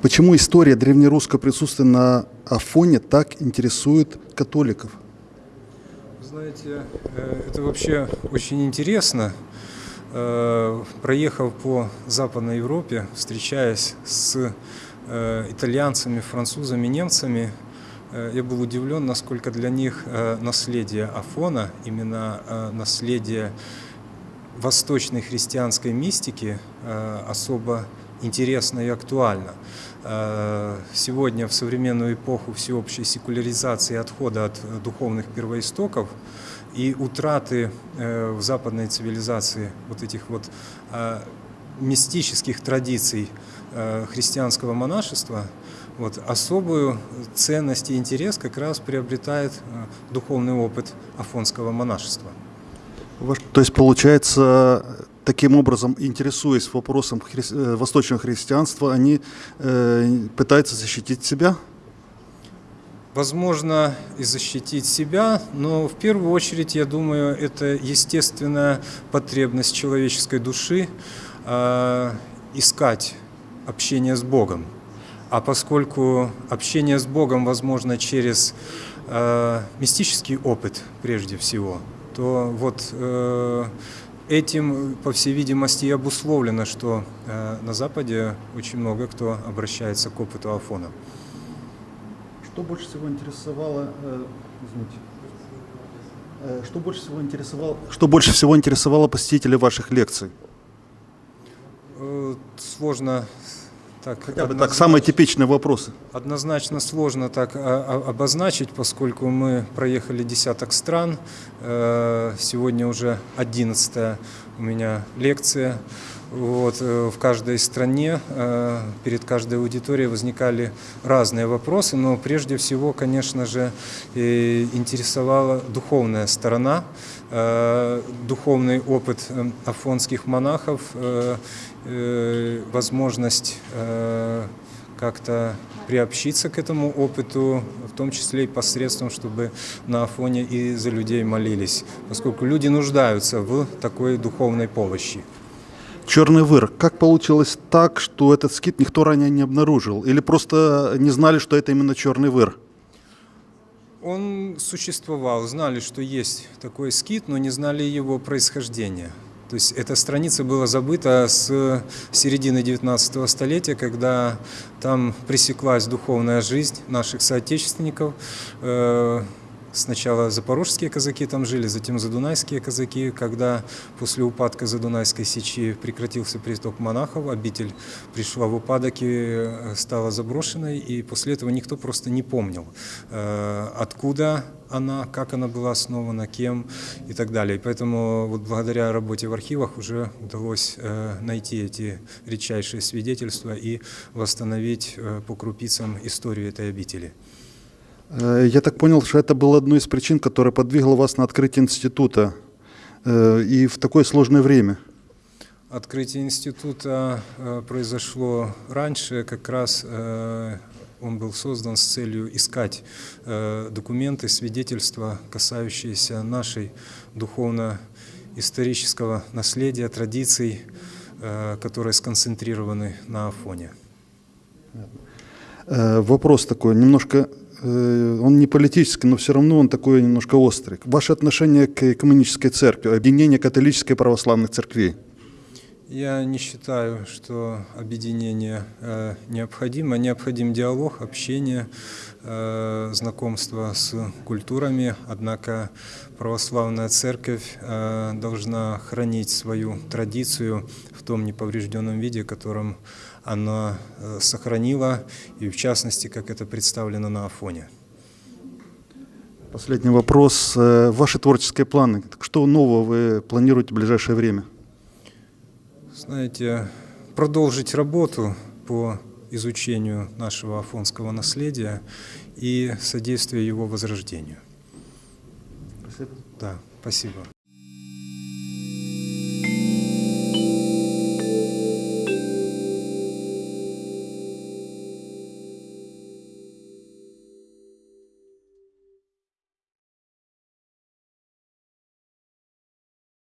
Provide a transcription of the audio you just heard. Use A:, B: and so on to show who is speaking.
A: Почему история древнерусского присутствия на Афоне так интересует католиков?
B: Знаете, э, это вообще очень интересно. Э, проехав по Западной Европе, встречаясь с э, итальянцами, французами, немцами, я был удивлен, насколько для них наследие Афона, именно наследие восточной христианской мистики особо интересно и актуально. Э, сегодня в современную эпоху всеобщей секуляризации отхода от духовных первоистоков и утраты э, в западной цивилизации вот этих вот э, мистических традиций христианского монашества, вот, особую ценность и интерес как раз приобретает духовный опыт афонского монашества.
A: То есть получается таким образом, интересуясь вопросом хри... Э, восточного христианства, они э, пытаются защитить себя?
B: Возможно, и защитить себя, но в первую очередь, я думаю, это естественная потребность человеческой души э, искать общение с Богом. А поскольку общение с Богом возможно через э, мистический опыт прежде всего, то вот э, Этим, по всей видимости, и обусловлено, что э, на Западе очень много кто обращается к опыту Афона.
A: Что больше всего интересовало, э, извините, э, что больше всего интересовало, что больше всего интересовало посетителей ваших лекций?
B: Э, сложно так,
A: Хотя бы так, самые типичные вопросы.
B: Однозначно сложно так а, а, обозначить, поскольку мы проехали десяток стран. Э, сегодня уже одиннадцатая у меня лекция. Вот, э, в каждой стране, э, перед каждой аудиторией возникали разные вопросы, но прежде всего, конечно же, интересовала духовная сторона, духовный опыт афонских монахов, возможность как-то приобщиться к этому опыту, в том числе и посредством, чтобы на Афоне и за людей молились, поскольку люди нуждаются в такой духовной помощи.
A: Черный выр. Как получилось так, что этот скит никто ранее не обнаружил? Или просто не знали, что это именно черный выр?
B: Он существовал, знали, что есть такой скит, но не знали его происхождения. То есть эта страница была забыта с середины 19 столетия, когда там пресеклась духовная жизнь наших соотечественников. Э, сначала запорожские казаки там жили, затем задунайские казаки. Когда после упадка Задунайской сечи прекратился приток монахов, обитель пришла в упадок и э, стала заброшенной, и после этого никто просто не помнил, э, откуда она, как она была основана, кем и так далее. И поэтому вот благодаря работе в архивах уже удалось э, найти эти редчайшие свидетельства и восстановить по крупицам историю этой обители.
A: Э, я так понял, что это было одной из причин, которая подвигла вас на открытие института э, и в такое сложное время.
B: Открытие института э, произошло раньше, как раз он был создан с целью искать документы, свидетельства, касающиеся нашей духовно-исторического наследия, традиций, которые сконцентрированы на Афоне.
A: Вопрос такой, немножко он не политический, но все равно он такой немножко острый. Ваше отношение к экуменической церкви, объединение католической и православных церквей?
B: Я не считаю, что объединение э, необходимо. Необходим диалог, общение, э, знакомство с культурами. Однако православная церковь э, должна хранить свою традицию том неповрежденном виде, которым она э, сохранила, и в частности, как это представлено на Афоне.
A: Последний вопрос. Э, ваши творческие планы. Что нового вы планируете в ближайшее время?
B: Знаете, продолжить работу по изучению нашего афонского наследия и содействие его возрождению.
A: Спасибо.
B: Да, спасибо.